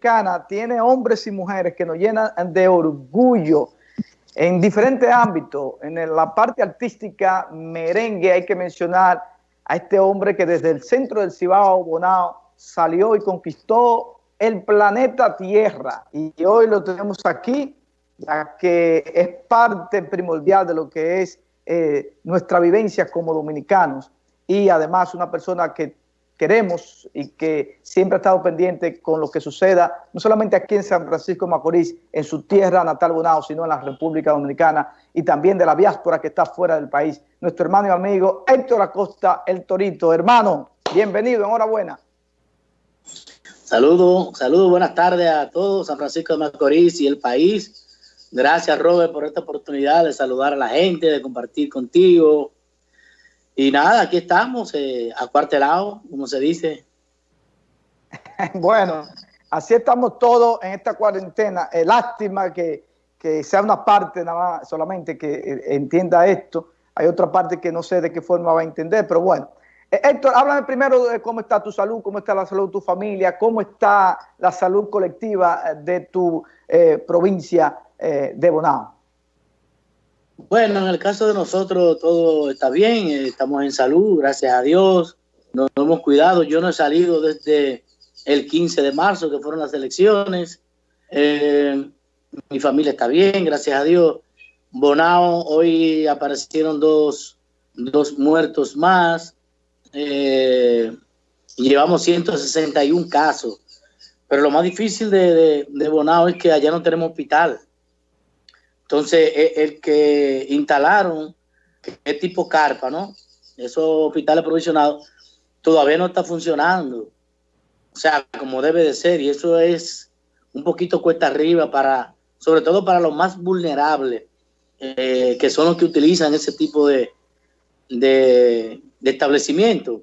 Dominicana tiene hombres y mujeres que nos llenan de orgullo en diferentes ámbitos. En la parte artística, merengue, hay que mencionar a este hombre que desde el centro del Cibao, Bonao, salió y conquistó el planeta Tierra. Y hoy lo tenemos aquí, ya que es parte primordial de lo que es eh, nuestra vivencia como dominicanos. Y además una persona que queremos y que siempre ha estado pendiente con lo que suceda, no solamente aquí en San Francisco de Macorís, en su tierra natal Bonao, sino en la República Dominicana y también de la diáspora que está fuera del país. Nuestro hermano y amigo Héctor Acosta, el Torito. Hermano, bienvenido, enhorabuena. Saludos, saludos, buenas tardes a todos, San Francisco de Macorís y el país. Gracias, Robert, por esta oportunidad de saludar a la gente, de compartir contigo, y nada, aquí estamos, eh, acuartelados, como se dice. bueno, así estamos todos en esta cuarentena. Eh, lástima que, sea una parte nada más solamente que eh, entienda esto. Hay otra parte que no sé de qué forma va a entender, pero bueno. Eh, Héctor, háblame primero de cómo está tu salud, cómo está la salud de tu familia, cómo está la salud colectiva de tu provincia de Bonao. Bueno, en el caso de nosotros todo está bien, eh, estamos en salud, gracias a Dios, nos hemos cuidado. Yo no he salido desde el 15 de marzo, que fueron las elecciones. Eh, mi familia está bien, gracias a Dios. Bonao, hoy aparecieron dos, muertos más. Eh, llevamos 161 casos. Pero lo más difícil de, de Bonao es que allá no tenemos hospital. Entonces, e, el que instalaron, que es tipo carpa, ¿no? Esos hospitales provisionados, todavía no está funcionando. O sea, como debe de ser. Y eso es un poquito cuesta arriba para, sobre todo para los más vulnerables, eh, que son los que utilizan ese tipo de, de, establecimiento.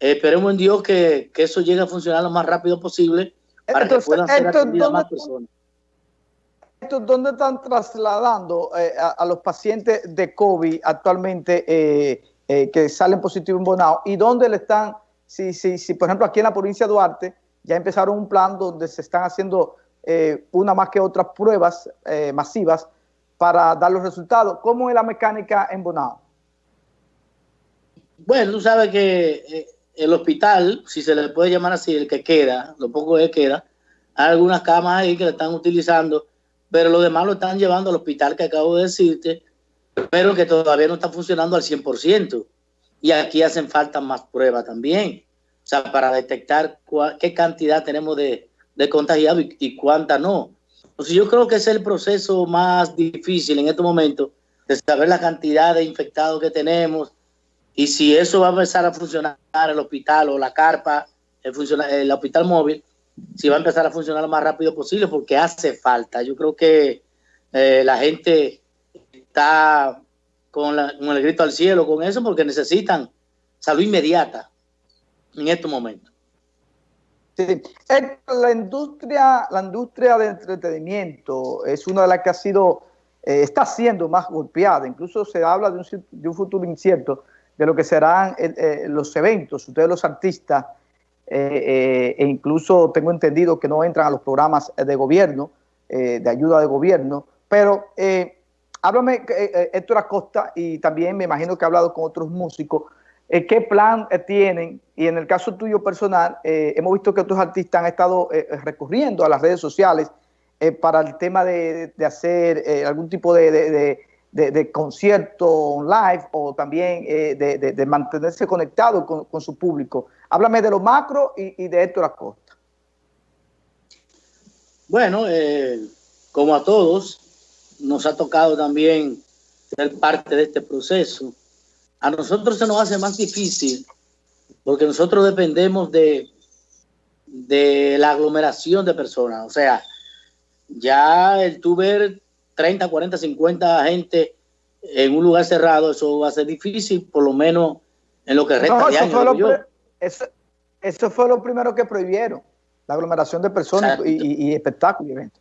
esperemos en Dios que, eso llegue a funcionar lo más rápido posible para que puedan ser atendidas más personas. ¿Dónde están trasladando eh, a, los pacientes de COVID actualmente eh, eh, que salen positivos en Bonao? ¿Y dónde le están, si, si, si por ejemplo aquí en la provincia de Duarte ya empezaron un plan donde se están haciendo una más que otras pruebas masivas para dar los resultados? ¿Cómo es la mecánica en Bonao? Bueno, tú sabes que el hospital, si se le puede llamar así, el que queda, lo poco que queda, hay algunas camas ahí que le están utilizando pero los demás lo están llevando al hospital que acabo de decirte, pero que todavía no está funcionando al 100%. Y aquí hacen falta más pruebas también, o sea, para detectar qué cantidad tenemos de, de contagiados y, cuánta no. Entonces yo creo que es el proceso más difícil en este momento, de saber la cantidad de infectados que tenemos y si eso va a empezar a funcionar el hospital o la carpa, el, el hospital móvil, si va a empezar a funcionar lo más rápido posible porque hace falta. Yo creo que eh, la gente está con, el grito al cielo con eso porque necesitan salud inmediata en estos momentos. La industria, la industria de entretenimiento es una de las que ha sido, eh, está siendo más golpeada. Incluso se habla de un, de un futuro incierto de lo que serán eh, los eventos. Ustedes los artistas eh, e incluso tengo entendido que no entran a los programas de gobierno, eh, de ayuda de gobierno, pero eh, háblame, Héctor Acosta, y también me imagino que ha hablado con otros músicos, ¿qué plan tienen? Y en el caso tuyo personal, hemos visto que otros artistas han estado recurriendo a las redes sociales para el tema de, hacer algún tipo de, concierto live o también de, mantenerse conectado con su público. Háblame de lo macro y, de Héctor Acosta. Bueno, eh, como a todos, nos ha tocado también ser parte de este proceso. A nosotros se nos hace más difícil porque nosotros dependemos de, de la aglomeración de personas. O sea, ya el tú 30, 40, 50 gente en un lugar cerrado, eso va a ser difícil, por lo menos en lo que resta de año. Eso, fue lo primero que prohibieron, la aglomeración de personas y, espectáculos y eventos.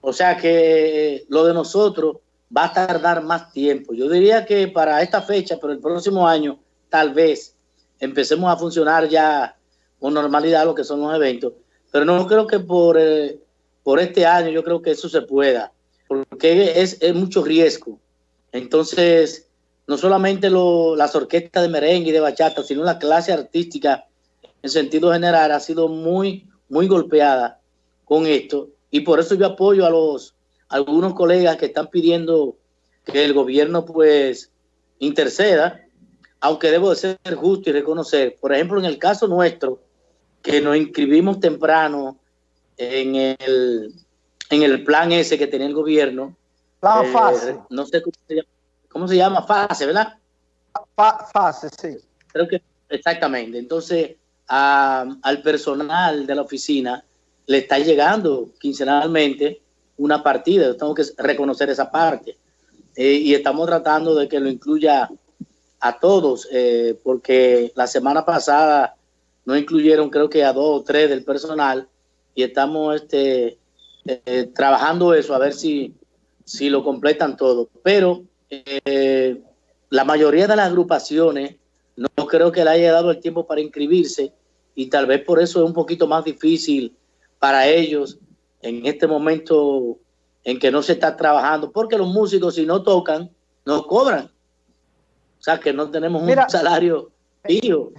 O sea que lo de nosotros va a tardar más tiempo. Yo diría que para esta fecha, pero el próximo año, tal vez empecemos a funcionar ya con normalidad lo que son los eventos. pero no creo que por, eh, por este año yo creo que eso se pueda, porque es, es mucho riesgo. Entonces, no solamente lo, las orquestas de merengue y de bachata, sino la clase artística en sentido general ha sido muy, muy golpeada con esto. Y por eso yo apoyo a los algunos colegas que están pidiendo que el gobierno pues interceda, aunque debo de ser justo y reconocer, por ejemplo, en el caso nuestro, que nos inscribimos temprano en el, en el plan ese que tenía el gobierno. Plan eh, fase. No sé cómo se, llama, fase, ¿verdad? fase, sí. Creo que exactamente. Entonces, al personal de la oficina le está llegando quincenalmente una partida. Tengo que reconocer esa parte. Eh, y estamos tratando de que lo incluya a todos, eh, porque la semana pasada no incluyeron creo que a dos o tres del personal y estamos este, eh, trabajando eso a ver si, si lo completan todo. Pero la mayoría de las agrupaciones no creo que le haya dado el tiempo para inscribirse y tal vez por eso es un poquito más difícil para ellos en este momento en que no se está trabajando, porque los músicos si no tocan, no cobran. O sea que no tenemos un salario fijo.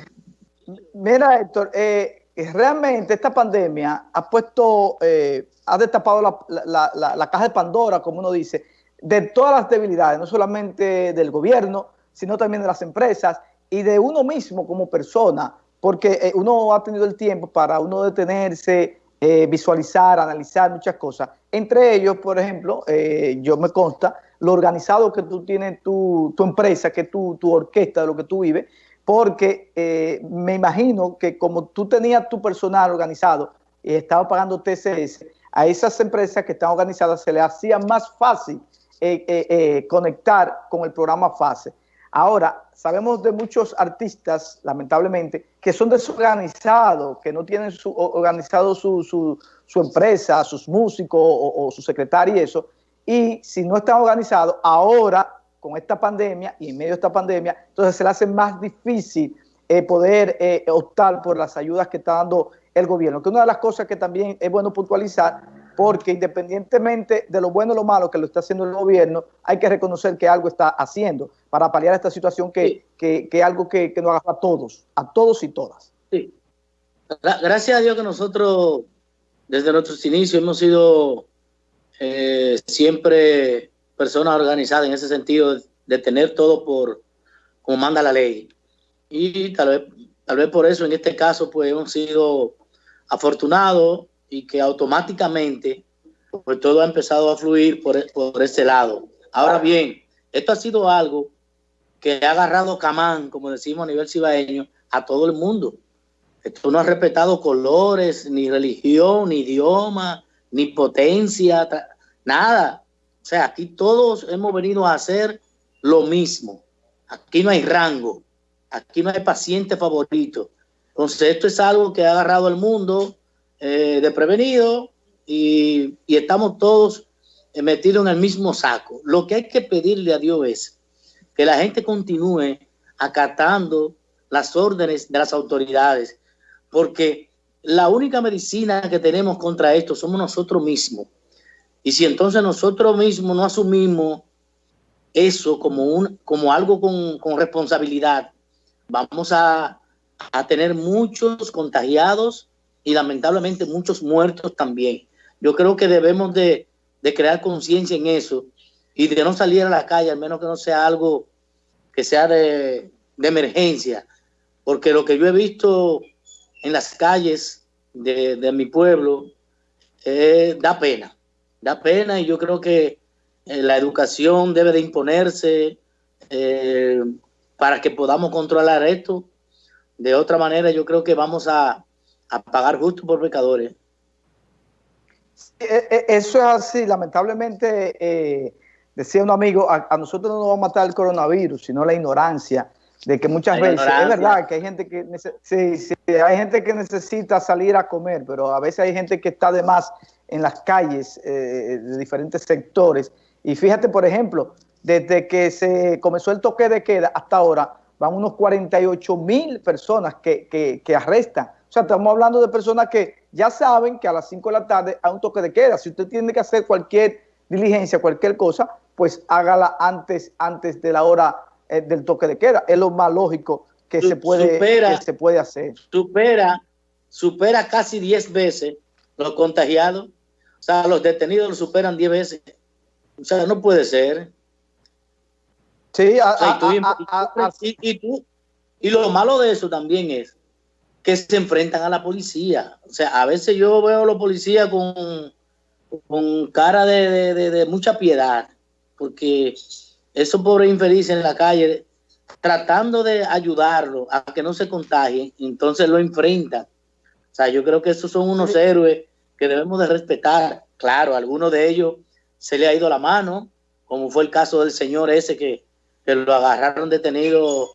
Mira, Héctor, eh, realmente esta pandemia ha puesto, eh, ha destapado la, la, caja de Pandora, como uno dice, de todas las debilidades, no solamente del gobierno, sino también de las empresas y de uno mismo como persona, porque eh, uno ha tenido el tiempo para uno detenerse, eh, visualizar, analizar muchas cosas. Entre ellos, por ejemplo, eh, yo me consta lo organizado que tú tienes tu, tu empresa, que tu, tu orquesta, de lo que tú vives, porque eh, me imagino que como tú tenías tu personal organizado y estaba pagando TCS, a esas empresas que están organizadas se les hacía más fácil conectar con el programa FASE. Ahora, sabemos de muchos artistas, lamentablemente, que son desorganizados, que no tienen su, organizado su, su, empresa, sus músicos o, su secretario y eso, y si no están organizados, ahora con esta pandemia y en medio de esta pandemia, entonces se le hace más difícil eh, poder eh, optar por las ayudas que está dando el gobierno, que una de las cosas que también es bueno puntualizar porque independientemente de lo bueno o lo malo que lo está haciendo el gobierno, hay que reconocer que algo está haciendo para paliar esta situación que, es algo que, nos haga a todos, a todos y todas. Sí. Gracias a Dios que nosotros, desde nuestros inicios, hemos sido eh, siempre personas organizadas en ese sentido de tener todo por como manda la ley. Y tal vez, tal vez por eso en este caso pues hemos sido afortunados y que automáticamente pues todo ha empezado a fluir por, por ese lado. Ahora bien, esto ha sido algo que ha agarrado camán, como decimos a nivel cibaeño, a todo el mundo. Esto no ha respetado colores, ni religión, ni idioma, ni potencia, nada. O sea, aquí todos hemos venido a hacer lo mismo. Aquí no hay rango, aquí no hay paciente favorito. Entonces, esto es algo que ha agarrado al mundo eh, de prevenido y, estamos todos metidos en el mismo saco. Lo que hay que pedirle a Dios es que la gente continúe acatando las órdenes de las autoridades, porque la única medicina que tenemos contra esto somos nosotros mismos. Y si entonces nosotros mismos no asumimos eso como, un, como algo con, con responsabilidad, vamos a, a tener muchos contagiados y lamentablemente muchos muertos también. Yo creo que debemos de, crear conciencia en eso y de no salir a la calle, al menos que no sea algo que sea de, emergencia, porque lo que yo he visto en las calles de, mi pueblo eh, da pena, da pena y yo creo que eh, la educación debe de imponerse eh, para que podamos controlar esto. De otra manera, yo creo que vamos a, a pagar justo por pecadores. E, e, eso es así, lamentablemente, eh, decía un amigo, a, nosotros no nos va a matar el coronavirus, sino la ignorancia, de que muchas veces, es verdad que hay gente que, hay gente que necesita salir a comer, pero a veces hay gente que está de más en las calles eh, de diferentes sectores. Y fíjate, por ejemplo, desde que se comenzó el toque de queda hasta ahora, van unos 48 mil personas que, que, que arrestan sea, estamos hablando de personas que ya saben que a las 5 de la tarde hay un toque de queda. Si usted tiene que hacer cualquier diligencia, cualquier cosa, pues hágala antes, antes de la hora eh, del toque de queda. Es lo más lógico que, se puede, que se puede hacer. Supera, supera casi 10 veces los contagiados. O sea, los detenidos lo superan 10 veces. O sea, no puede ser. Sí, y, lo malo de eso también es que se enfrentan a la policía. O sea, a veces yo veo a los policías con, con cara de, mucha piedad, porque esos pobres infelices en la calle, tratando de ayudarlo a que no se contagien, entonces lo enfrentan. O sea, yo creo que esos son unos héroes que debemos de respetar. Claro, algunos de ellos se le ha ido la mano, como fue el caso del señor ese que que lo agarraron detenido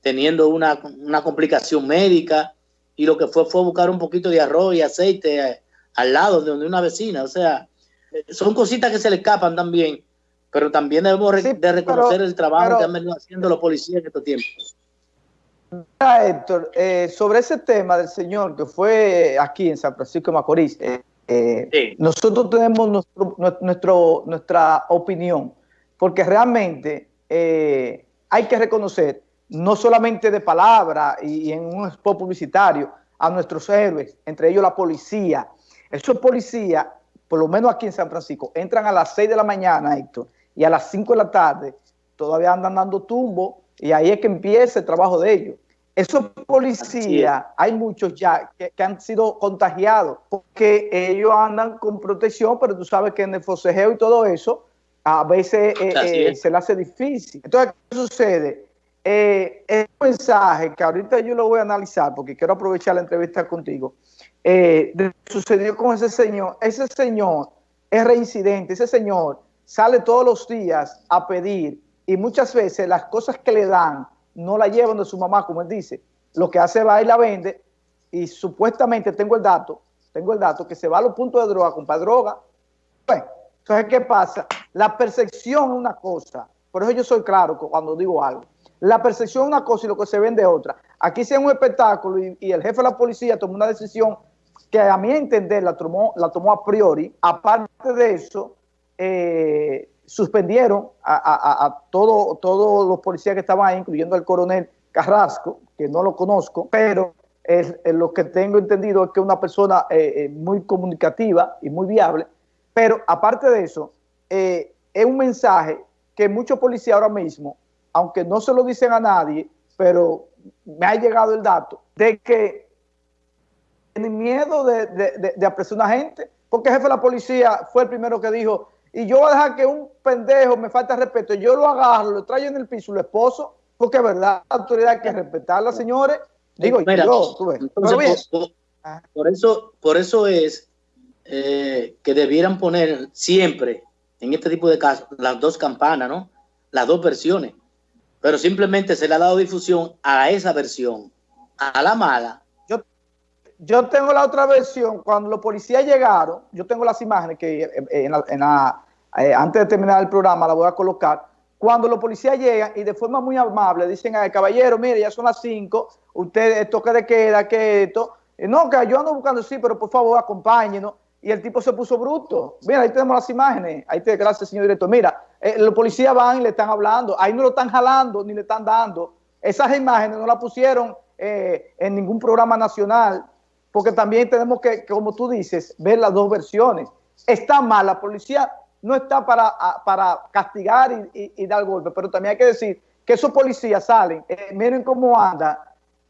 teniendo una, complicación médica y lo que fue fue buscar un poquito de arroz y aceite eh, al lado de donde una vecina. O sea, son cositas que se le escapan también, pero también debemos de reconocer el trabajo que han venido haciendo los policías en estos tiempos. Héctor, eh, sobre ese tema del señor que fue aquí en San Francisco de Macorís, eh, nosotros tenemos nuestro, nuestro, nuestra opinión, porque realmente eh, hay que reconocer, no solamente de palabra y, en un spot publicitario, a nuestros héroes, entre ellos la policía. Esos policías, por lo menos aquí en San Francisco, entran a las 6 de la mañana, Héctor, y a las 5 de la tarde todavía andan dando tumbo y ahí es que empieza el trabajo de ellos. Esos policías, hay muchos ya que, han sido contagiados porque ellos andan con protección, pero tú sabes que en el forcejeo y todo eso, a veces eh, eh, se le hace difícil. Entonces, ¿qué sucede? Eh, es un mensaje que ahorita yo lo voy a analizar porque quiero aprovechar la entrevista contigo. sucedió con ese señor. Ese señor es reincidente. Ese señor sale todos los días a pedir y muchas veces las cosas que le dan no la llevan de su mamá, como él dice. Lo que hace va y la vende y supuestamente tengo el dato, tengo el dato que se va a los puntos de droga, compra droga. Bueno, entonces, ¿qué pasa? La percepción es una cosa. Por eso yo soy claro cuando digo algo. La percepción es una cosa y lo que se vende es otra. Aquí se un espectáculo y, el jefe de la policía tomó una decisión que a mi entender la tomó, la tomó a priori. Aparte de eso, eh, suspendieron a, todos los policías que estaban ahí, incluyendo al coronel Carrasco, que no lo conozco, pero es, lo que tengo entendido es que es una persona eh, eh, muy comunicativa y muy viable, pero aparte de eso, eh, es un mensaje que muchos policías ahora mismo, aunque no se lo dicen a nadie, pero me ha llegado el dato de que tienen miedo de, de, apresar a una gente, porque el jefe de la policía fue el primero que dijo, y yo voy a dejar que un pendejo me falta respeto, yo lo agarro, lo traigo en el piso, lo esposo, porque es verdad, la autoridad hay que respetarla, señores. Digo, yo, tú ves. por, eso, por eso es eh, que debieran poner siempre en este tipo de casos las dos campanas, ¿no? Las dos versiones. Pero simplemente se le ha dado difusión a esa versión, a la mala. Yo, yo tengo la otra versión. Cuando los policías llegaron, yo tengo las imágenes que eh, en eh, antes de terminar el programa la voy a colocar. Cuando los policías llegan y de forma muy amable dicen al caballero, mire, ya son las 5, usted toque de queda, que esto. No, que yo ando buscando, sí, pero por favor acompáñenos y el tipo se puso bruto. Mira, ahí tenemos las imágenes. Ahí te gracias, señor director. Mira, eh, los policías van y le están hablando. Ahí no lo están jalando ni le están dando. Esas imágenes no las pusieron eh, en ningún programa nacional, porque también tenemos que, como tú dices, ver las dos versiones. Está mal, la policía no está para, para castigar y, dar golpe, pero también hay que decir que esos policías salen, eh, miren cómo andan,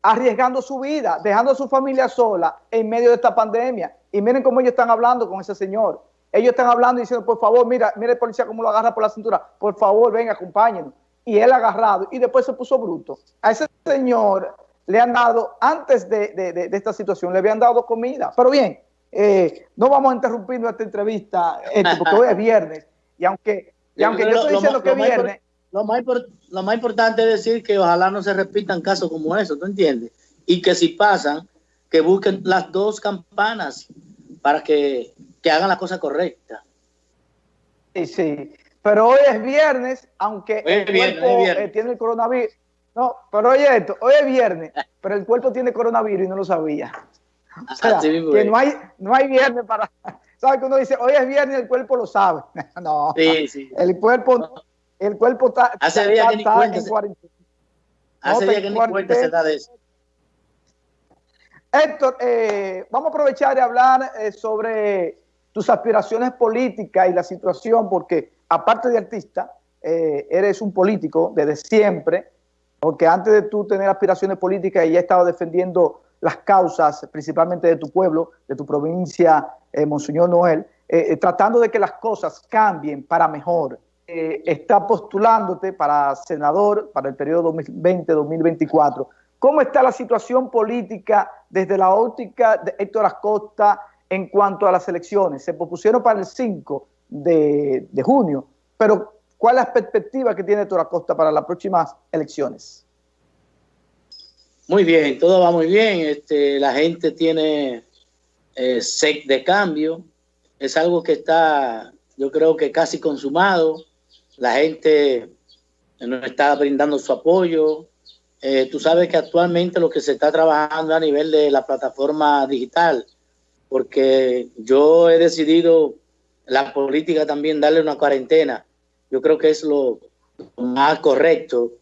arriesgando su vida, dejando a su familia sola en medio de esta pandemia y miren cómo ellos están hablando con ese señor. Ellos están hablando diciendo, por favor, mira, mira el policía cómo lo agarra por la cintura. Por favor, ven, acompáñenos. Y él agarrado. Y después se puso bruto. A ese señor le han dado, antes de, esta situación, le habían dado comida. Pero bien, eh, no vamos a interrumpir nuestra entrevista, porque hoy es viernes. Y aunque, y aunque yo estoy diciendo que es viernes... Lo más, lo más importante es decir que ojalá no se repitan casos como eso, ¿tú entiendes? Y que si pasan, que busquen las dos campanas para que, hagan la cosa correcta. Sí, sí. Pero hoy es viernes, aunque el cuerpo eh, tiene el coronavirus. No, pero oye esto, hoy es viernes, pero el cuerpo tiene coronavirus y no lo sabía. O sea, que no hay, no hay viernes para... ¿Sabes que uno dice, hoy es viernes y el cuerpo lo sabe? no, sí, sí. el cuerpo, el cuerpo está, Hace días que ni cuenta, en cuarentena. Hace días que ni cuenta se da de eso. Héctor, eh, vamos a aprovechar y hablar eh, sobre tus aspiraciones políticas y la situación, porque aparte de artista, eh, eres un político desde siempre, porque antes de tú tener aspiraciones políticas ya estado defendiendo las causas, principalmente de tu pueblo, de tu provincia, Monseñor Noel, tratando de que las cosas cambien para mejor. está postulándote para senador para el periodo 2020-2024. ¿Cómo está la situación política desde la óptica de Héctor Acosta en cuanto a las elecciones? Se propusieron para el 5 de, junio, pero ¿cuál es la perspectiva que tiene Héctor Acosta para las próximas elecciones? Muy bien, todo va muy bien. Este, la gente tiene eh, sec de cambio. Es algo que está, yo creo que casi consumado. La gente nos está brindando su apoyo. Eh, tú sabes que actualmente lo que se está trabajando a nivel de la plataforma digital, porque yo he decidido la política también darle una cuarentena. Yo creo que es lo más correcto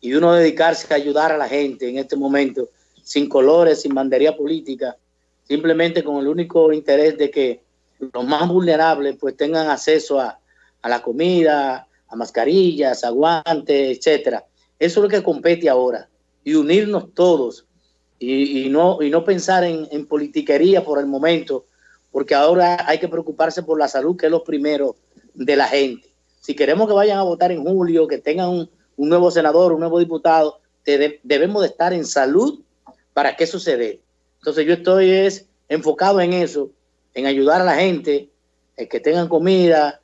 y uno dedicarse a ayudar a la gente en este momento, sin colores, sin bandería política, simplemente con el único interés de que los más vulnerables pues tengan acceso a, la comida, a mascarillas, a guantes, etcétera. Eso es lo que compete ahora y unirnos todos y, no, y no pensar en, en, politiquería por el momento, porque ahora hay que preocuparse por la salud, que es lo primero de la gente. Si queremos que vayan a votar en julio, que tengan un, un nuevo senador, un nuevo diputado, debemos de estar en salud para que eso se. Entonces yo estoy es, enfocado en eso, en ayudar a la gente, en que tengan comida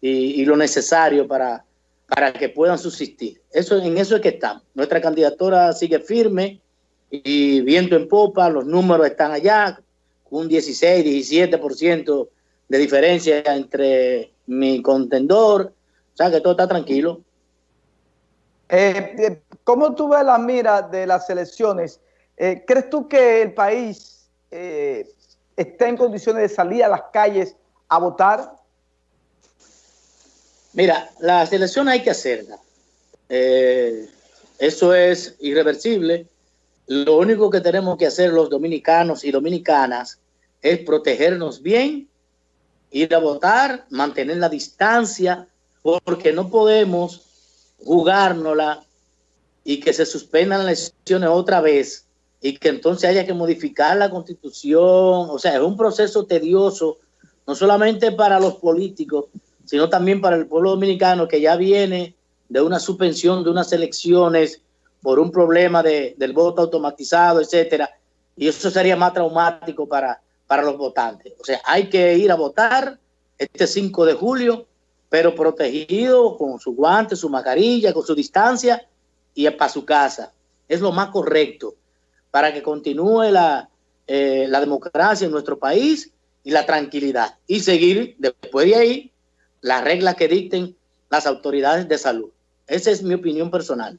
y, y lo necesario para, para que puedan subsistir. Eso, en eso es que estamos. Nuestra candidatura sigue firme y viento en popa, los números están allá, un 16, 17% de diferencia entre mi contendor, o sea que todo está tranquilo. Eh, eh, ¿Cómo tú ves la mira de las elecciones? Eh, ¿Crees tú que el país está en condiciones de salir a las calles a votar? Mira, la selección hay que hacerla. Eh, eso es irreversible. Lo único que tenemos que hacer los dominicanos y dominicanas es protegernos bien, ir a votar, mantener la distancia, porque no podemos jugárnosla y que se suspendan las elecciones otra vez y que entonces haya que modificar la constitución. O sea, es un proceso tedioso, no solamente para los políticos, sino también para el pueblo dominicano que ya viene de una suspensión de unas elecciones por un problema de, del voto automatizado, etcétera, y eso sería más traumático para, para los votantes. O sea, hay que ir a votar este 5 de julio, pero protegido con su guante, su mascarilla, con su distancia y para su casa. Es lo más correcto para que continúe la, eh, la democracia en nuestro país y la tranquilidad. Y seguir después de ahí las reglas que dicten las autoridades de salud. Esa es mi opinión personal.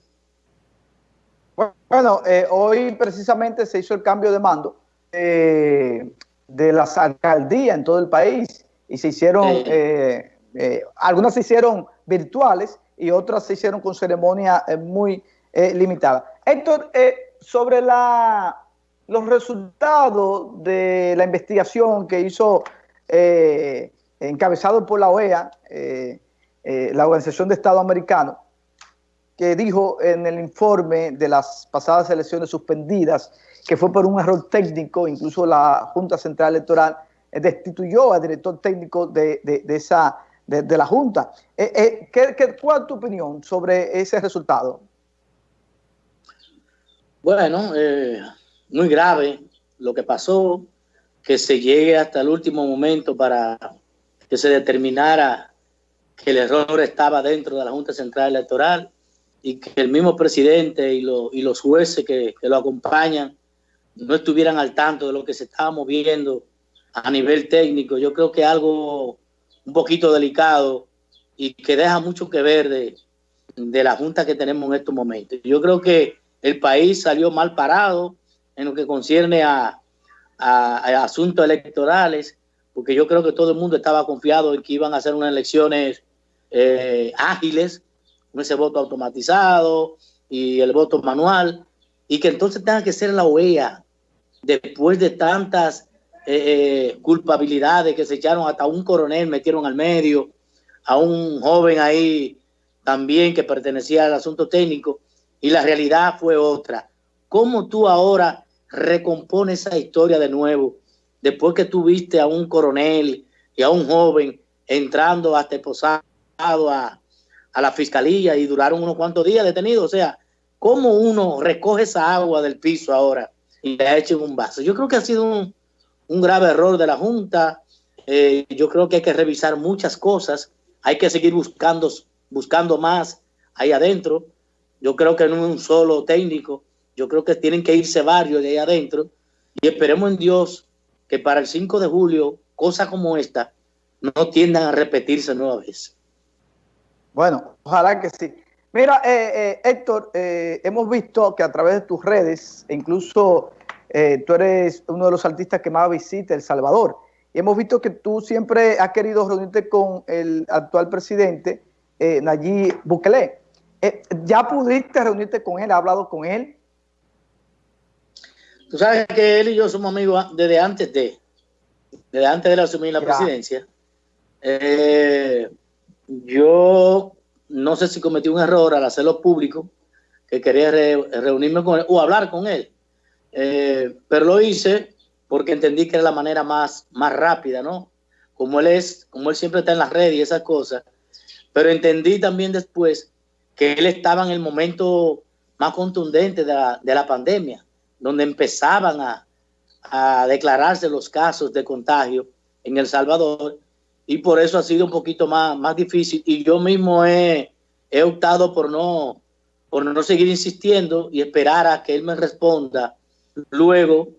Bueno, eh, hoy precisamente se hizo el cambio de mando eh, de las alcaldías en todo el país y se hicieron, eh, algunas se hicieron virtuales y otras se hicieron con ceremonia muy limitada. Héctor, sobre la, los resultados de la investigación que hizo encabezado por la OEA, eh, eh, la Organización de Estado Americano, que dijo en el informe de las pasadas elecciones suspendidas que fue por un error técnico, incluso la Junta Central Electoral destituyó al director técnico de, esa, de, la Junta. Eh, ¿qué, cuál es tu opinión sobre ese resultado? Bueno, muy grave lo que pasó, que se llegue hasta el último momento para que se determinara que el error estaba dentro de la Junta Central Electoral y que el mismo presidente y, los jueces que, lo acompañan no estuvieran al tanto de lo que se estaba moviendo a nivel técnico. Yo creo que algo un poquito delicado y que deja mucho que ver de, de la Junta que tenemos en estos momentos. Yo creo que el país salió mal parado en lo que concierne a, a, asuntos electorales, porque yo creo que todo el mundo estaba confiado en que iban a hacer unas elecciones eh, ágiles, con ese voto automatizado y el voto manual, y que entonces tenga que ser la OEA, después de tantas eh, culpabilidades que se echaron, hasta un coronel metieron al medio, a un joven ahí también que pertenecía al asunto técnico, y la realidad fue otra. ¿Cómo tú ahora recompones esa historia de nuevo, después que tú viste a un coronel y a un joven entrando hasta esposado a, a la fiscalía y duraron unos cuantos días detenidos? O sea, ¿cómo uno recoge esa agua del piso ahora y la echa en un vaso? Yo creo que ha sido un, grave error de la Junta. Eh, yo creo que hay que revisar muchas cosas. Hay que seguir buscando, buscando más ahí adentro. Yo creo que no es un solo técnico. Yo creo que tienen que irse varios de ahí adentro. Y esperemos en Dios que para el 5 de julio, cosas como esta no tiendan a repetirse nueva vez. Bueno, ojalá que sí. Mira, eh, eh, Héctor, hemos visto que a través de tus redes, incluso eh, tú eres uno de los artistas que más visita El Salvador. Y hemos visto que tú siempre has querido reunirte con el actual presidente, eh, Nayib Bukele. Eh, ¿Ya pudiste reunirte con él? ¿Has hablado con él? Tú sabes que él y yo somos amigos desde antes de, desde antes de asumir la presidencia. Eh, yo no sé si cometí un error al hacerlo público, que quería reunirme con él o hablar con él. Eh, pero lo hice porque entendí que era la manera más, más rápida, ¿no? Como él es, como él siempre está en las redes y esas cosas. Pero entendí también después que él estaba en el momento más contundente de la, de la pandemia, donde empezaban a, a declararse los casos de contagio en El Salvador y por eso ha sido un poquito más, más difícil y yo mismo he, he optado por no, por no seguir insistiendo y esperar a que él me responda luego,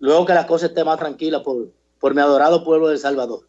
luego que la cosa esté más tranquila por, por mi adorado pueblo de Salvador.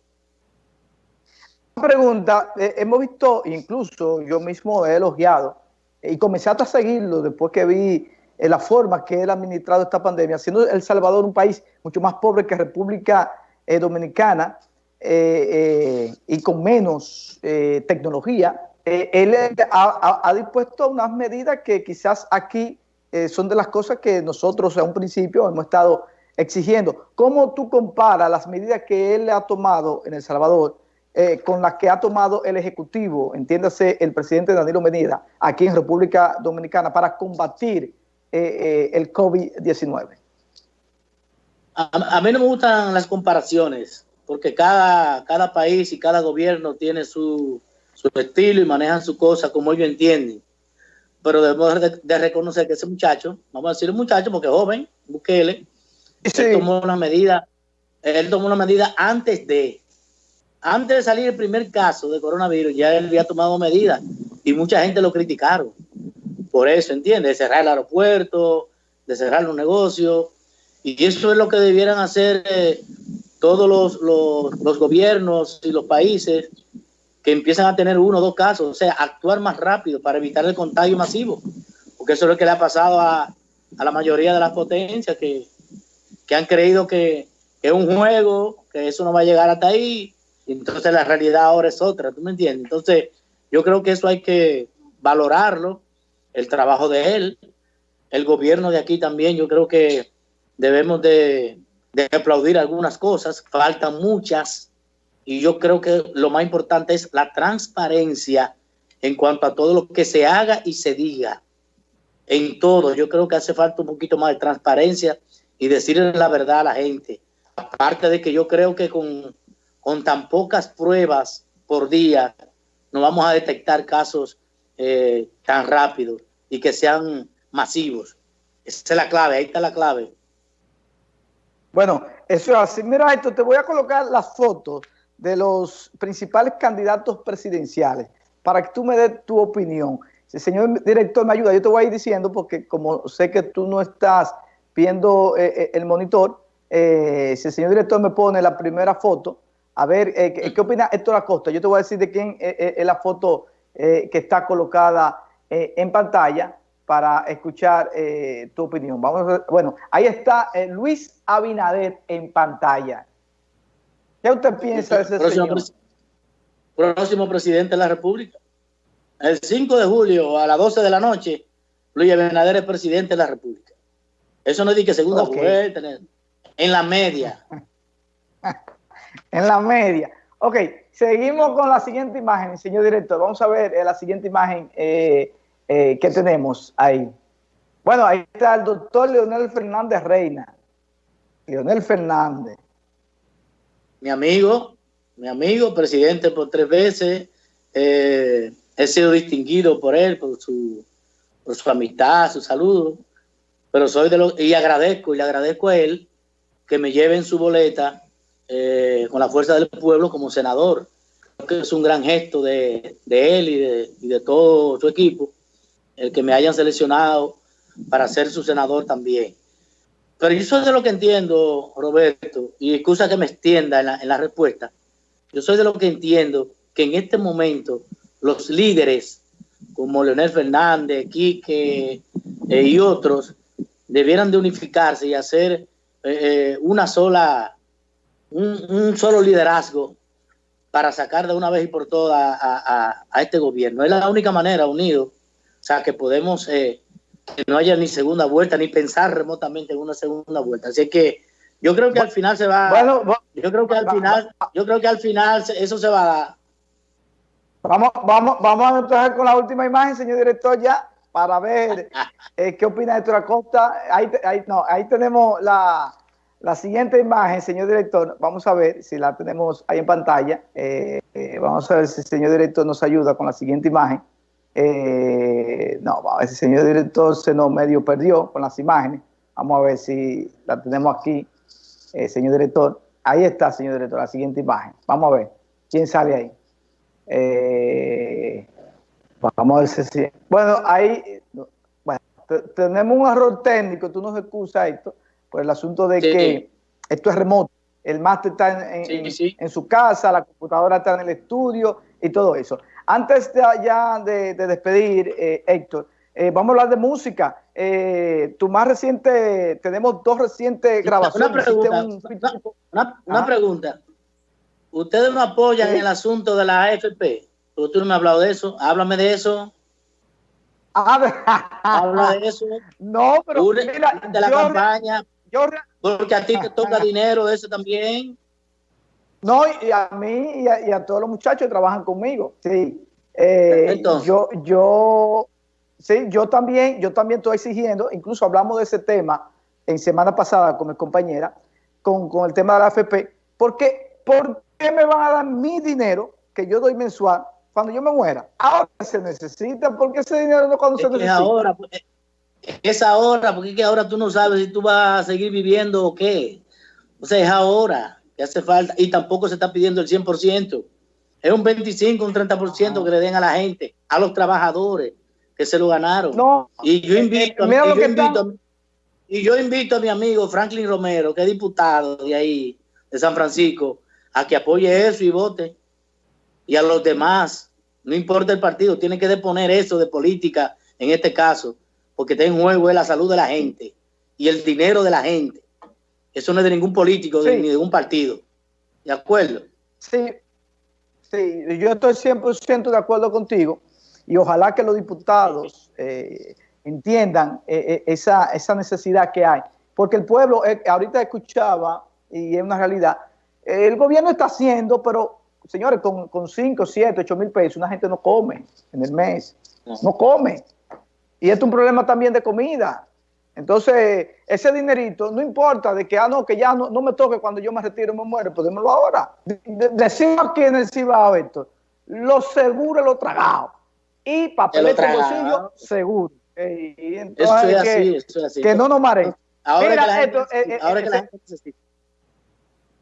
Pregunta, eh, hemos visto, incluso yo mismo he elogiado y comencé hasta a seguirlo después que vi eh, la forma que él ha administrado esta pandemia, siendo El Salvador un país mucho más pobre que República eh, Dominicana y con menos tecnología, él ha, dispuesto unas medidas que quizás aquí eh, son de las cosas que nosotros a un principio hemos estado exigiendo. ¿Cómo tú comparas las medidas que él ha tomado en El Salvador eh, con las que ha tomado el Ejecutivo, entiéndase el presidente Danilo Medina, aquí en República Dominicana, para combatir eh, el COVID-19? A, mí no me gustan las comparaciones, porque cada, cada país y cada gobierno tiene su, su estilo y manejan su cosa como ellos entienden pero debemos de, reconocer que ese muchacho, vamos a decir un muchacho porque es joven, Bukele, él tomó una medida, él tomó una medida antes de, antes de salir el primer caso de coronavirus, ya él había tomado medidas y mucha gente lo criticaron. Por eso, ¿entiendes? De cerrar el aeropuerto, de cerrar los negocios. Y eso es lo que debieran hacer eh, todos los, los, gobiernos y los países que empiezan a tener uno o dos casos, o sea, actuar más rápido para evitar el contagio masivo, porque eso es lo que le ha pasado a, a la mayoría de las potencias que, que han creído que, que, es un juego, que eso no va a llegar hasta ahí, y entonces la realidad ahora es otra, ¿tú me entiendes? Entonces, yo creo que eso hay que valorarlo, el trabajo de él, el gobierno de aquí también, yo creo que debemos de, aplaudir algunas cosas, faltan muchas, y yo creo que lo más importante es la transparencia en cuanto a todo lo que se haga y se diga. En todo, yo creo que hace falta un poquito más de transparencia y decirle la verdad a la gente. Aparte de que yo creo que con, con tan pocas pruebas por día no vamos a detectar casos eh, tan rápidos y que sean masivos. Esa es la clave, ahí está la clave. Bueno, eso es así. Mira esto, te voy a colocar las fotos de los principales candidatos presidenciales para que tú me des tu opinión. Si el señor director me ayuda, yo te voy a ir diciendo porque como sé que tú no estás viendo eh, eh, el monitor, eh, si el señor director me pone la primera foto, a ver, ¿qué, opina Héctor Acosta? Yo te voy a decir de quién es la foto que está colocada en pantalla. para escuchar eh, tu opinión. Vamos bueno, ahí está eh, Luis Abinader en pantalla. ¿Qué usted piensa de ese próximo señor? próximo presidente de la República. El 5 de julio a las 12 de la noche, Luis Abinader es presidente de la República. Eso no es de que segunda Ok. vuelta, en la media. en la media. Ok, seguimos con la siguiente imagen, señor director. Vamos a ver eh, la siguiente imagen eh, eh, que tenemos ahí. Bueno, ahí está el doctor Leonel Fernández Reina. Leonel Fernández. mi amigo, mi amigo, presidente por tres veces, he sido distinguido por él, por su, por su amistad, su saludo, pero soy de los, y agradezco, y le agradezco a él que me lleve en su boleta eh, con la fuerza del pueblo como senador. Creo que es un gran gesto de, de él y de, y de todo su equipo, el que me hayan seleccionado para ser su senador también. Pero yo soy de lo que entiendo, Roberto, y excusa que me extienda en la, en la respuesta. Yo soy de lo que entiendo que en este momento los líderes como Leonel Fernández, Quique eh, y otros debieran de unificarse y hacer eh, eh, una sola, un, un, solo liderazgo para sacar de una vez y por todas a, a, a este gobierno. Es la única manera, unido, o sea, que podemos eh, que no haya ni segunda vuelta, ni pensar remotamente en una segunda vuelta. Así que yo creo que al final se va, Bueno, yo creo que al final, yo creo que al final eso se va a dar. Vamos, vamos, vamos a empezar con la última imagen, señor director, ya, para ver eh, qué opina Héctor Acosta. Ahí, ahí, no, ahí tenemos la, la, siguiente imagen, señor director. Vamos a ver si la tenemos ahí en pantalla. Eh, eh, vamos a ver si el señor director nos ayuda con la siguiente imagen. Eh, no, a ver si el señor director se nos medio perdió con las imágenes. Vamos a ver si la tenemos aquí, eh, señor director. Ahí está, señor director, la siguiente imagen. Vamos a ver quién sale ahí. Vamos a ver si... Bueno, ahí... Bueno, tenemos un error técnico, tú nos excusas esto, por el asunto de sí. que esto es remoto. El máster está en, en, sí, sí. en, su casa, la computadora está en el estudio y todo eso. Antes de, ya de, de despedir, eh, Héctor, eh, vamos a hablar de música. Eh, tu más reciente, tenemos dos recientes grabaciones. Una pregunta. Un... Una, una Ah. pregunta. ¿Ustedes no apoyan ¿Sí? el asunto de la AFP? Porque tú no me has hablado de eso. Háblame de eso. Habla de eso. No, pero mira, de la yo, campaña. Yo, porque a ti te toca dinero de eso también. No, y a mí y a, y a todos los muchachos que trabajan conmigo. Sí. Eh, Entonces. Yo, yo, sí, yo también, yo también estoy exigiendo, incluso hablamos de ese tema en semana pasada con mi compañera, con, con el tema de la AFP, porque ¿por qué me van a dar mi dinero que yo doy mensual cuando yo me muera? Ahora se necesita, porque ese dinero no cuando es se necesita. Ahora, pues, es ahora, porque es que ahora tú no sabes si tú vas a seguir viviendo o qué. O sea, es ahora que hace falta, y tampoco se está pidiendo el 100%. Es un 25, un 30% ah. que le den a la gente, a los trabajadores que se lo ganaron. No, y yo invito, eh, mira lo que invito y yo invito a mi amigo Franklin Romero, que es diputado de ahí, de San Francisco, a que apoye eso y vote. Y a los demás, no importa el partido, tiene que deponer eso de política en este caso, porque está en juego es la salud de la gente y el dinero de la gente. Eso no es de ningún político sí. ni de ningún partido. ¿De acuerdo? Sí, sí, yo estoy 100% de acuerdo contigo y ojalá que los diputados eh, entiendan eh, esa, esa necesidad que hay. Porque el pueblo, eh, ahorita escuchaba, y es una realidad, el gobierno está haciendo, pero señores, con, con 5, 7, 8 mil pesos, una gente no come en el mes, no come. Y esto es un problema también de comida. Entonces, ese dinerito, no importa de que, ah, no, que ya no, no me toque cuando yo me retiro y me muero, pues démelo ahora. De, de, decimos aquí en el Cibao esto, lo seguro lo tragado. Y papel de bolsillo, seguro. Y entonces, eso es que, así, eso es así. que no nos mare. Ahora Mira, que la gente, esto, eh, ahora eh, que la gente necesita.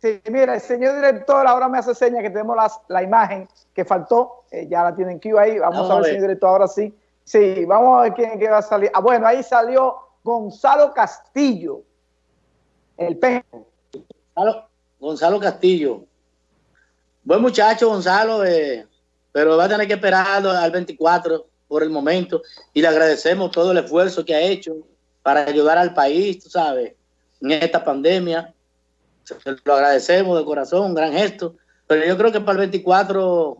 Sí, mira, el señor director ahora me hace señas que tenemos las, la imagen que faltó, eh, ya la tienen que ahí, vamos, vamos a ver, señor director, ahora sí. Sí, vamos a ver quién, quién va a salir. Ah, bueno, ahí salió Gonzalo Castillo, el pejo. Gonzalo, Gonzalo Castillo. Buen muchacho, Gonzalo, eh, pero va a tener que esperar al 24. por el momento y le agradecemos todo el esfuerzo que ha hecho para ayudar al país, tú sabes, en esta pandemia. Lo agradecemos de corazón, un gran gesto. Pero yo creo que para el 24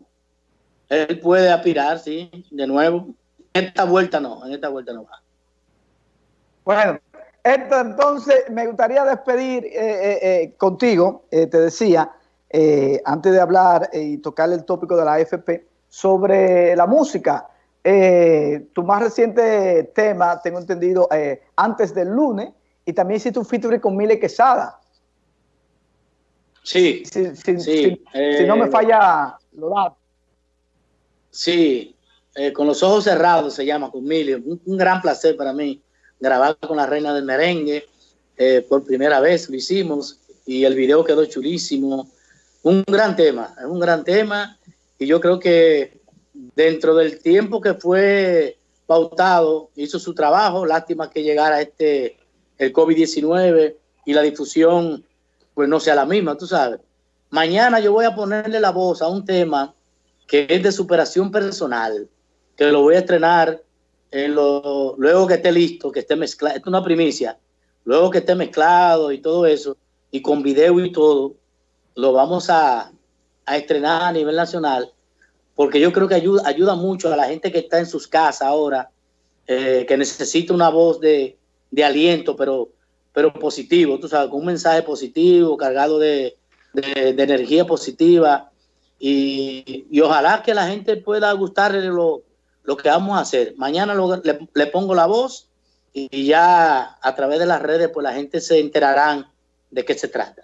él puede aspirar, sí, de nuevo. En esta vuelta no, en esta vuelta no va. Bueno, esto, entonces me gustaría despedir eh, eh, eh, contigo, te decía, antes de hablar y tocar el tópico de la AFP, sobre la música. tu más reciente tema, tengo entendido, antes del lunes, y también hiciste un featuring con Mile Quesada. Sí, si, si no me falla lo datos. Sí, con los ojos cerrados se llama, con Mile. un gran placer para mí grabar con la reina del merengue. Eh, por primera vez lo hicimos y el video quedó chulísimo. Un gran tema, es un gran tema y yo creo que dentro del tiempo que fue pautado hizo su trabajo. Lástima que llegara este el COVID-19 y la difusión pues no sea la misma, tú sabes. Mañana yo voy a ponerle la voz a un tema que es de superación personal, lo voy a estrenar luego que esté listo, que esté mezclado, esto es una primicia, luego que esté mezclado y todo eso, y con video y todo, lo vamos a, estrenar a nivel nacional, porque yo creo que ayuda, ayuda mucho a la gente que está en sus casas ahora, eh, que necesita una voz de, aliento, pero, pero positivo, tú sabes, con un mensaje positivo, cargado de, energía positiva, y, y, ojalá que la gente pueda gustarle lo, lo que vamos a hacer. Mañana le, pongo la voz y ya a través de las redes pues la gente se enterarán de qué se trata.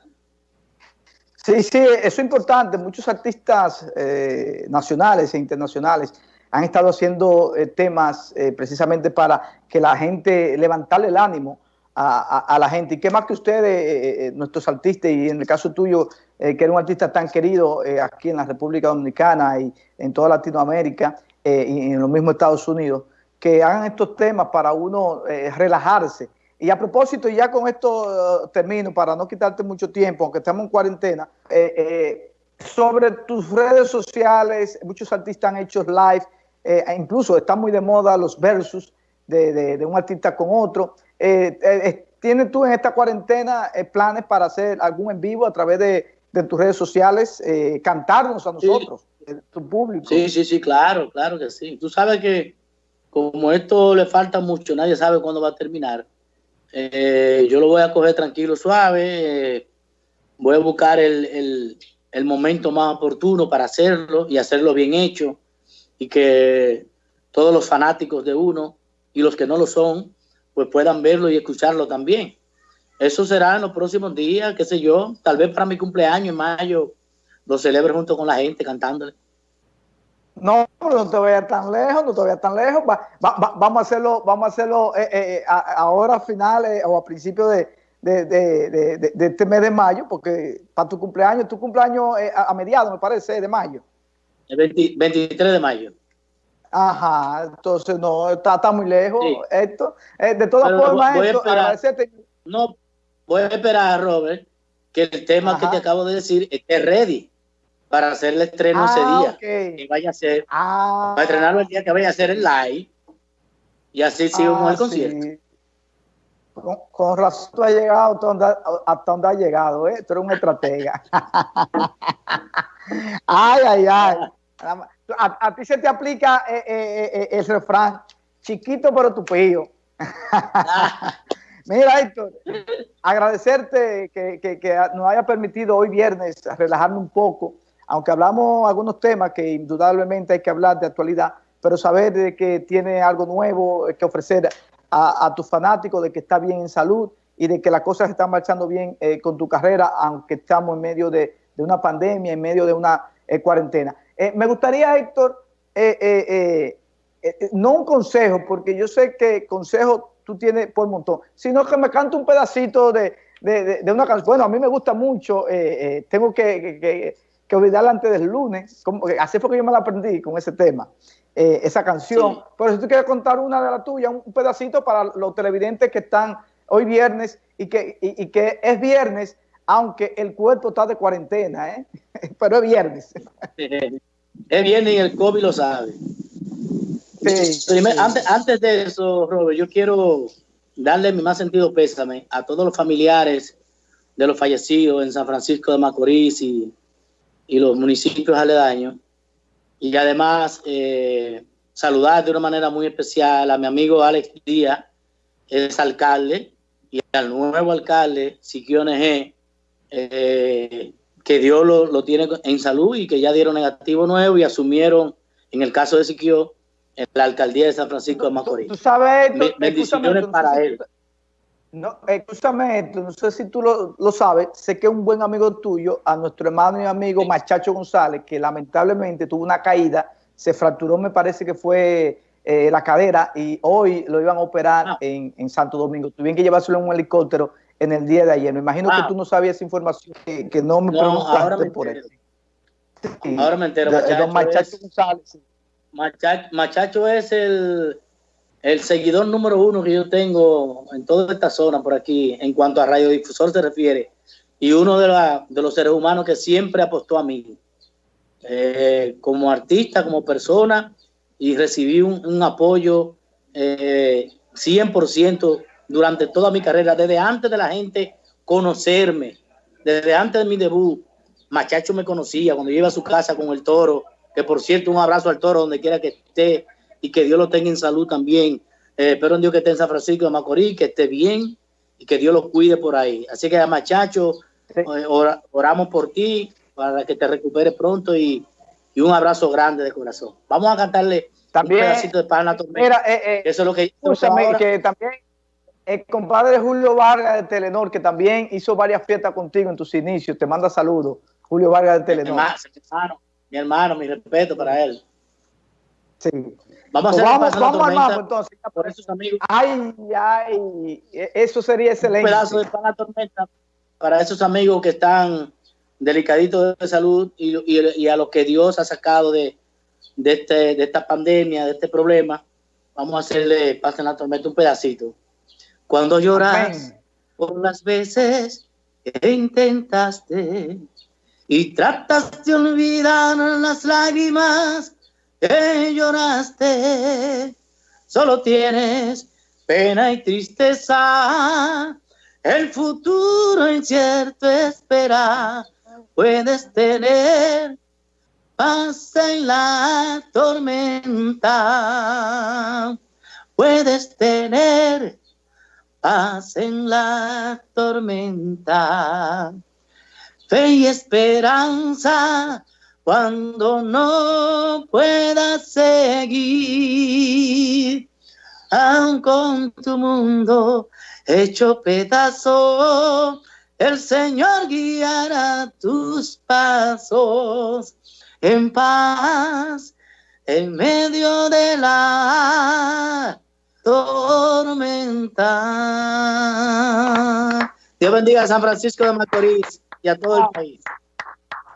Sí, sí, eso es importante. Muchos artistas eh, nacionales e internacionales han estado haciendo eh, temas eh, precisamente para que la gente, levantarle el ánimo a, la gente. Y qué más que ustedes, nuestros artistas, y en el caso tuyo, que eres un artista tan querido aquí en la República Dominicana y en toda Latinoamérica, eh, y en los mismos Estados Unidos, que hagan estos temas para uno eh, relajarse. Y a propósito, ya con esto uh, termino, para no quitarte mucho tiempo, aunque estamos en cuarentena, eh, sobre tus redes sociales, muchos artistas han hecho live, e incluso están muy de moda los versus de, un artista con otro. ¿Tienes tú en esta cuarentena planes para hacer algún en vivo a través de, tus redes sociales, cantarnos a nosotros? Sí, sí, sí, claro, claro que sí. Tú sabes que como esto le falta mucho, nadie sabe cuándo va a terminar. Eh, yo lo voy a coger tranquilo, suave. Eh, voy a buscar el, momento más oportuno para hacerlo y hacerlo bien hecho y que todos los fanáticos de uno y los que no lo son, pues puedan verlo y escucharlo también. Eso será en los próximos días, qué sé yo, tal vez para mi cumpleaños en mayo lo celebre junto con la gente cantándole. No, no te vayas tan lejos, no te vayas tan lejos. vamos a hacerlo, vamos a hacerlo eh, eh, eh ahora a finales o a principios de, este mes de mayo, porque para tu cumpleaños, tu cumpleaños a, mediados, me parece, de mayo. El 23 de mayo. Ajá, entonces no, está, muy lejos esto. de todas formas, agradecerte. No, voy a esperar, Robert, que el tema que te acabo de decir esté ready para hacer el estreno ese ah, día. Que vaya a ser, ah. para estrenarlo el día que vaya a hacer el live. Y así sigo con el ah, concierto. Con, razón tú has llegado hasta donde, has llegado, ¿eh? Tú eres un estratega. ay, ay, ay. A, ti se te aplica eh, eh, eh, el refrán, chiquito pero tupío. Mira, Héctor, agradecerte que, que, nos haya permitido hoy viernes relajarme un poco aunque hablamos algunos temas que indudablemente hay que hablar de actualidad, pero saber de que tiene algo nuevo que ofrecer a, tus fanáticos, de que está bien en salud y de que las cosas están marchando bien eh, con tu carrera, aunque estamos en medio de, una pandemia, en medio de una eh, cuarentena. Eh, me gustaría, Héctor, no un consejo, porque yo sé que consejo tú tienes por montón, sino que me cante un pedacito de, una canción. Bueno, a mí me gusta mucho, tengo que que olvidarla antes del lunes. Como, así fue que yo me la aprendí con ese tema, eh, esa canción. Pero si tú quieres contar una de la tuya, un, pedacito para los televidentes que están hoy viernes y que, y, que es viernes, aunque el cuerpo está de cuarentena, ¿eh? pero es viernes. es viernes y el COVID lo sabe. antes, antes de eso, Robert, yo quiero darle mi más sentido pésame a todos los familiares de los fallecidos en San Francisco de Macorís y, los municipios aledaños. Y además eh, saludar de una manera muy especial a mi amigo Alex Díaz, es alcalde, y al nuevo alcalde, Siquio NG, eh, que Dios lo, tiene en salud y que ya dieron negativo nuevo y asumieron, en el caso de Siquio, en la alcaldía de San Francisco de Macorís. Tú sabes, bendiciones para él. No, escúchame no sé si tú lo, sabes, sé que un buen amigo tuyo, a nuestro hermano y amigo Machacho González, que lamentablemente tuvo una caída, se fracturó, me parece que fue eh, la cadera, y hoy lo iban a operar ah. en, Santo Domingo. Tuvieron que llevárselo en un helicóptero en el día de ayer. Me imagino que ah. tú no sabías esa información, que, no me preguntaste por eso. ahora me entero. Machacho, González. Machacho es el el seguidor número uno que yo tengo en toda esta zona por aquí, en cuanto a radiodifusor se refiere, y uno de, los seres humanos que siempre apostó a mí, eh, como artista, como persona, y recibí un, apoyo 100% eh, durante toda mi carrera, desde antes de la gente conocerme, desde antes de mi debut. Machacho me conocía cuando yo iba a su casa con el toro, que por cierto, un abrazo al toro donde quiera que esté y que Dios lo tenga en salud también. Eh, espero en Dios que esté en San Francisco de Macorís, que esté bien y que Dios lo cuide por ahí. Así que, machacho, eh, oramos por ti para que te recupere pronto y, un abrazo grande de corazón. Vamos a cantarle también, un pedacito de Pana Mira, eh, eso es lo que, que también el compadre Julio Vargas de Telenor, que también hizo varias fiestas contigo en tus inicios, te manda saludos. Julio Vargas de Telenor. Mi hermano, mi, hermano, mi respeto para él. Sí. Vamos a hacer vamos, vamos entonces. Por esos amigos. Ay, ay, eso sería excelente. Un pedazo de pan tormenta para esos amigos que están delicaditos de salud y, a los que Dios ha sacado de, este, de esta pandemia, de este problema. Vamos a hacerle pasen la tormenta un pedacito. Cuando lloras por las veces que intentaste y tratas de olvidar las lágrimas que lloraste, solo tienes pena y tristeza. El futuro incierto espera, puedes tener paz en la tormenta. Puedes tener paz en la tormenta. Fe y esperanza cuando no puedas seguir, aun con tu mundo hecho pedazo, el Señor guiará tus pasos en paz en medio de la tormenta. Dios bendiga a San Francisco de Macorís y a todo el país.